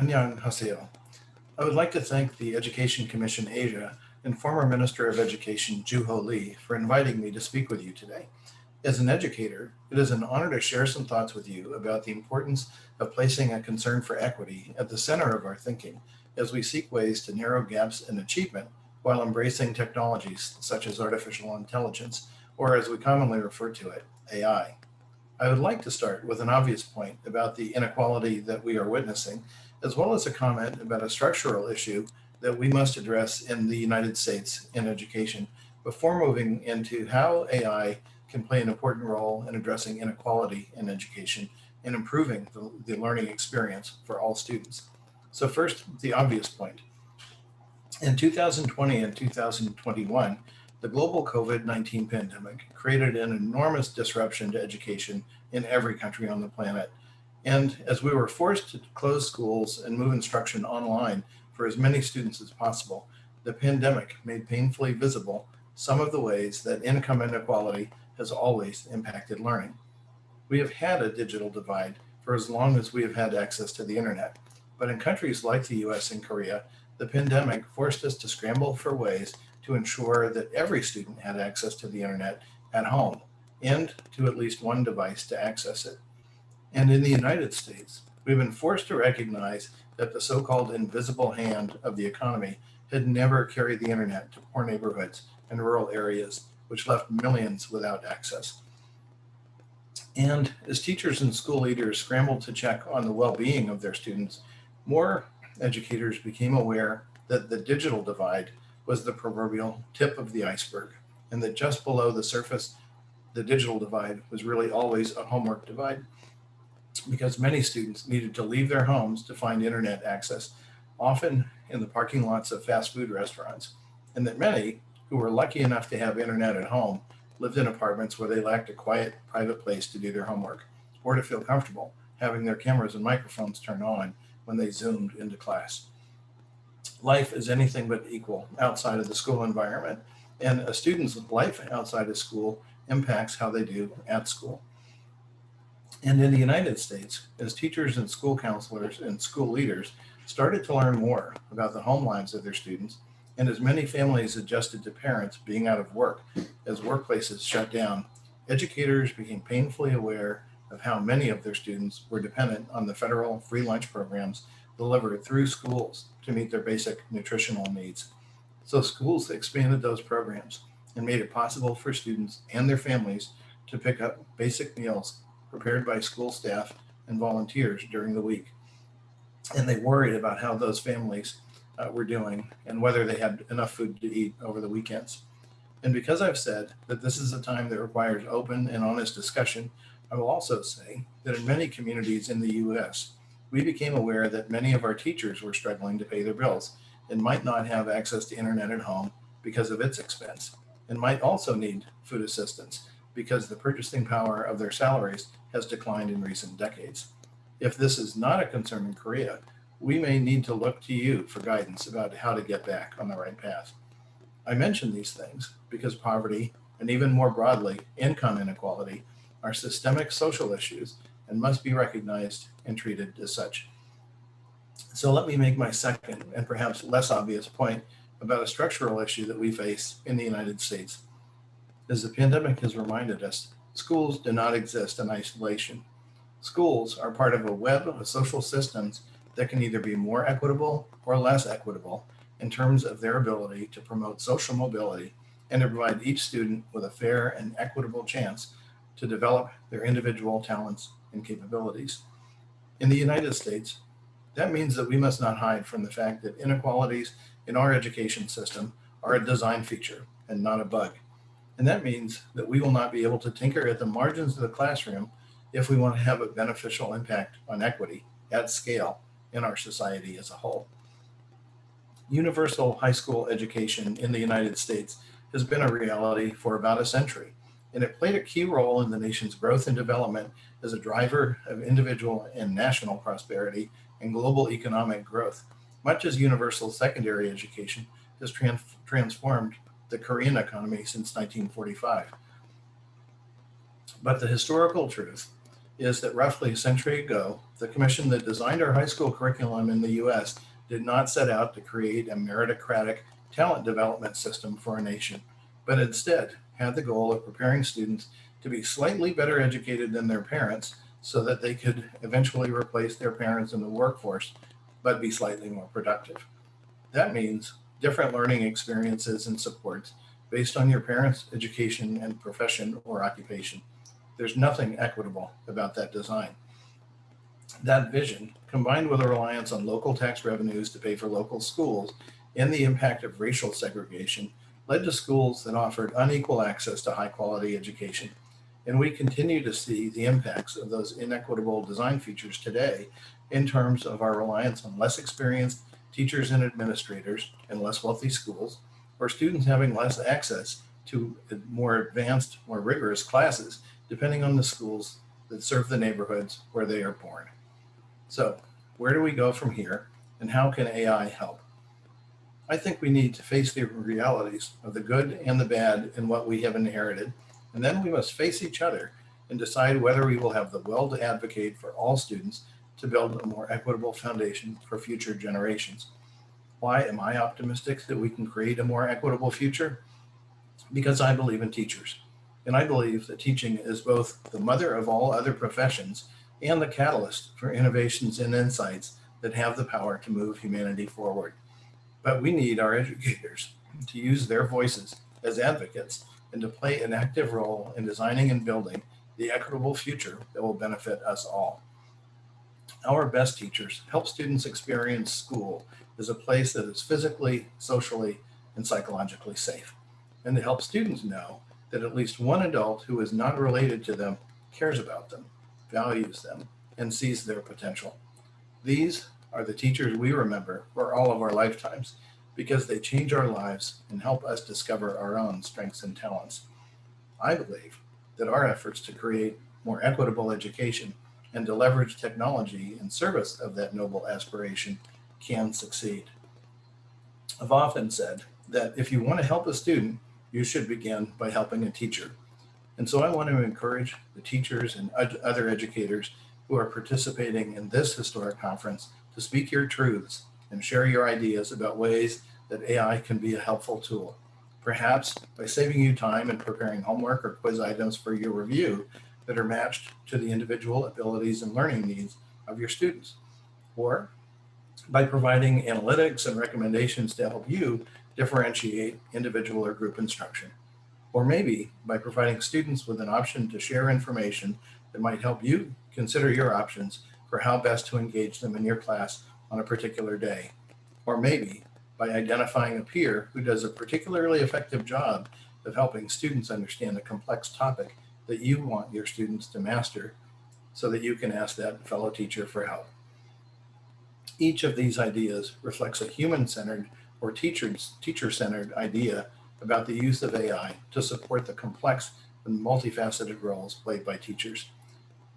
Annyeonghaseyo. I would like to thank the Education Commission Asia and former Minister of Education Juho Lee for inviting me to speak with you today. As an educator, it is an honor to share some thoughts with you about the importance of placing a concern for equity at the center of our thinking as we seek ways to narrow gaps in achievement while embracing technologies such as artificial intelligence, or as we commonly refer to it, AI. I would like to start with an obvious point about the inequality that we are witnessing, as well as a comment about a structural issue that we must address in the United States in education before moving into how AI can play an important role in addressing inequality in education and improving the, the learning experience for all students. So first, the obvious point. In 2020 and 2021, the global COVID-19 pandemic created an enormous disruption to education in every country on the planet. And as we were forced to close schools and move instruction online for as many students as possible, the pandemic made painfully visible some of the ways that income inequality has always impacted learning. We have had a digital divide for as long as we have had access to the internet. But in countries like the US and Korea, the pandemic forced us to scramble for ways to ensure that every student had access to the internet at home and to at least one device to access it. And in the United States, we've been forced to recognize that the so-called invisible hand of the economy had never carried the internet to poor neighborhoods and rural areas, which left millions without access. And as teachers and school leaders scrambled to check on the well-being of their students, more educators became aware that the digital divide was the proverbial tip of the iceberg and that just below the surface, the digital divide was really always a homework divide because many students needed to leave their homes to find internet access, often in the parking lots of fast food restaurants, and that many who were lucky enough to have internet at home lived in apartments where they lacked a quiet, private place to do their homework or to feel comfortable having their cameras and microphones turned on when they zoomed into class. Life is anything but equal outside of the school environment, and a student's life outside of school impacts how they do at school. And in the United States, as teachers and school counselors and school leaders started to learn more about the home lives of their students, and as many families adjusted to parents being out of work as workplaces shut down, educators became painfully aware of how many of their students were dependent on the federal free lunch programs delivered through schools to meet their basic nutritional needs. So schools expanded those programs and made it possible for students and their families to pick up basic meals prepared by school staff and volunteers during the week. And they worried about how those families uh, were doing and whether they had enough food to eat over the weekends. And because I've said that this is a time that requires open and honest discussion I will also say that in many communities in the US, we became aware that many of our teachers were struggling to pay their bills and might not have access to internet at home because of its expense and might also need food assistance because the purchasing power of their salaries has declined in recent decades. If this is not a concern in Korea, we may need to look to you for guidance about how to get back on the right path. I mention these things because poverty and even more broadly, income inequality are systemic social issues and must be recognized and treated as such. So let me make my second and perhaps less obvious point about a structural issue that we face in the United States. As the pandemic has reminded us, schools do not exist in isolation. Schools are part of a web of social systems that can either be more equitable or less equitable in terms of their ability to promote social mobility and to provide each student with a fair and equitable chance to develop their individual talents and capabilities. In the United States, that means that we must not hide from the fact that inequalities in our education system are a design feature and not a bug. And that means that we will not be able to tinker at the margins of the classroom if we want to have a beneficial impact on equity at scale in our society as a whole. Universal high school education in the United States has been a reality for about a century and it played a key role in the nation's growth and development as a driver of individual and national prosperity and global economic growth, much as universal secondary education has trans transformed the Korean economy since 1945. But the historical truth is that roughly a century ago, the commission that designed our high school curriculum in the US did not set out to create a meritocratic talent development system for a nation, but instead had the goal of preparing students to be slightly better educated than their parents so that they could eventually replace their parents in the workforce, but be slightly more productive. That means different learning experiences and supports based on your parents' education and profession or occupation. There's nothing equitable about that design. That vision, combined with a reliance on local tax revenues to pay for local schools and the impact of racial segregation, led to schools that offered unequal access to high quality education. And we continue to see the impacts of those inequitable design features today in terms of our reliance on less experienced teachers and administrators in less wealthy schools, or students having less access to more advanced, more rigorous classes depending on the schools that serve the neighborhoods where they are born. So where do we go from here and how can AI help? I think we need to face the realities of the good and the bad in what we have inherited, and then we must face each other and decide whether we will have the will to advocate for all students to build a more equitable foundation for future generations. Why am I optimistic that we can create a more equitable future? Because I believe in teachers. And I believe that teaching is both the mother of all other professions and the catalyst for innovations and insights that have the power to move humanity forward. But we need our educators to use their voices as advocates and to play an active role in designing and building the equitable future that will benefit us all. Our best teachers help students experience school as a place that is physically, socially, and psychologically safe, and to help students know that at least one adult who is not related to them cares about them, values them, and sees their potential. These are the teachers we remember for all of our lifetimes because they change our lives and help us discover our own strengths and talents. I believe that our efforts to create more equitable education and to leverage technology in service of that noble aspiration can succeed. I've often said that if you want to help a student, you should begin by helping a teacher. And so I want to encourage the teachers and other educators who are participating in this historic conference to speak your truths and share your ideas about ways that AI can be a helpful tool. Perhaps by saving you time and preparing homework or quiz items for your review that are matched to the individual abilities and learning needs of your students. Or by providing analytics and recommendations to help you differentiate individual or group instruction. Or maybe by providing students with an option to share information that might help you consider your options for how best to engage them in your class on a particular day. Or maybe by identifying a peer who does a particularly effective job of helping students understand a complex topic that you want your students to master so that you can ask that fellow teacher for help. Each of these ideas reflects a human-centered or teacher-centered idea about the use of AI to support the complex and multifaceted roles played by teachers.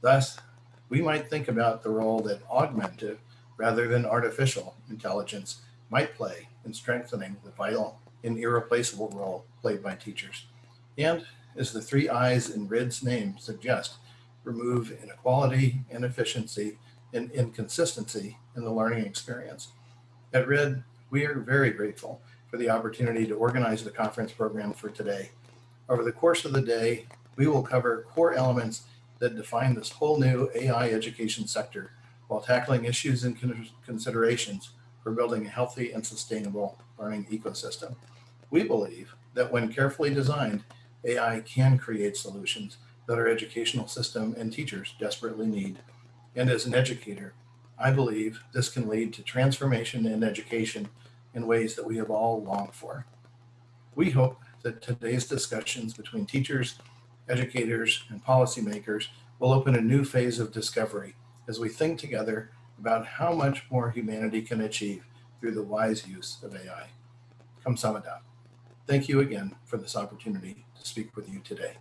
Thus, we might think about the role that augmented rather than artificial intelligence might play in strengthening the vital and irreplaceable role played by teachers. And as the three I's in Riiid's name suggest, remove inequality, inefficiency, and inconsistency in the learning experience. At RID, we are very grateful for the opportunity to organize the conference program for today. Over the course of the day, we will cover core elements that define this whole new AI education sector while tackling issues and considerations for building a healthy and sustainable learning ecosystem. We believe that when carefully designed, AI can create solutions that our educational system and teachers desperately need. And as an educator, I believe this can lead to transformation in education in ways that we have all longed for. We hope that today's discussions between teachers, educators, and policymakers will open a new phase of discovery as we think together about how much more humanity can achieve through the wise use of AI. Kamsahamnida. Thank you again for this opportunity to speak with you today.